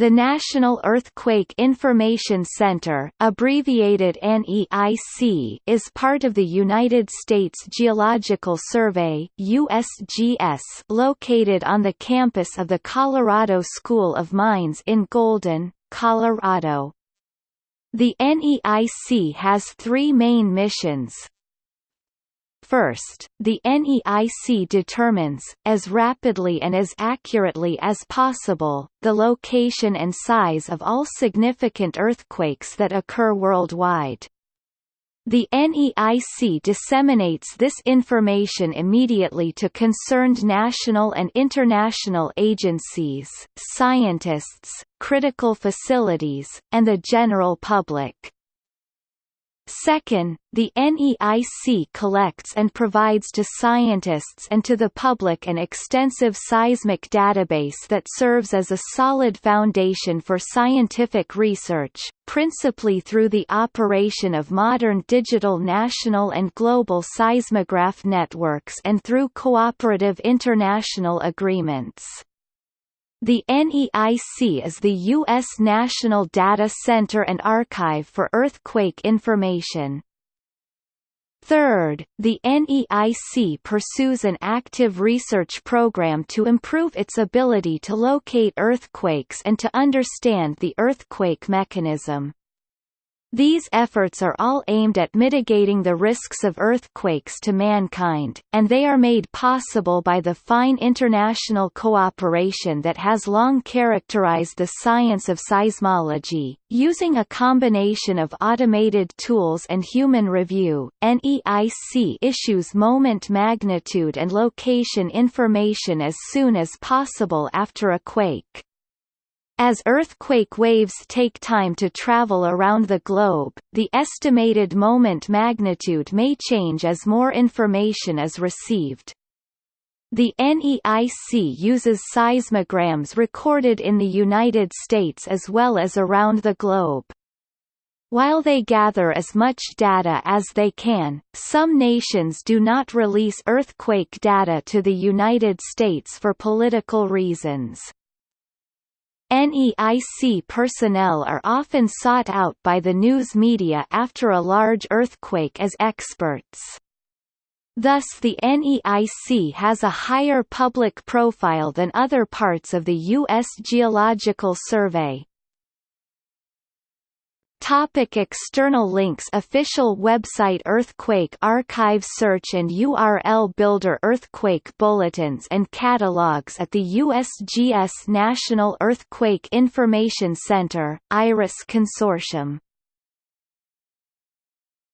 The National Earthquake Information Center abbreviated NEIC is part of the United States Geological Survey USGS located on the campus of the Colorado School of Mines in Golden, Colorado. The NEIC has three main missions, First, the NEIC determines, as rapidly and as accurately as possible, the location and size of all significant earthquakes that occur worldwide. The NEIC disseminates this information immediately to concerned national and international agencies, scientists, critical facilities, and the general public. Second, the NEIC collects and provides to scientists and to the public an extensive seismic database that serves as a solid foundation for scientific research, principally through the operation of modern digital national and global seismograph networks and through cooperative international agreements. The NEIC is the U.S. National Data Center and Archive for earthquake information. Third, the NEIC pursues an active research program to improve its ability to locate earthquakes and to understand the earthquake mechanism. These efforts are all aimed at mitigating the risks of earthquakes to mankind, and they are made possible by the fine international cooperation that has long characterized the science of seismology. Using a combination of automated tools and human review, NEIC issues moment magnitude and location information as soon as possible after a quake. As earthquake waves take time to travel around the globe, the estimated moment magnitude may change as more information is received. The NEIC uses seismograms recorded in the United States as well as around the globe. While they gather as much data as they can, some nations do not release earthquake data to the United States for political reasons. NEIC personnel are often sought out by the news media after a large earthquake as experts. Thus the NEIC has a higher public profile than other parts of the U.S. Geological Survey. Topic external links Official website Earthquake Archive Search and URL Builder Earthquake Bulletins and Catalogs at the USGS National Earthquake Information Center, IRIS Consortium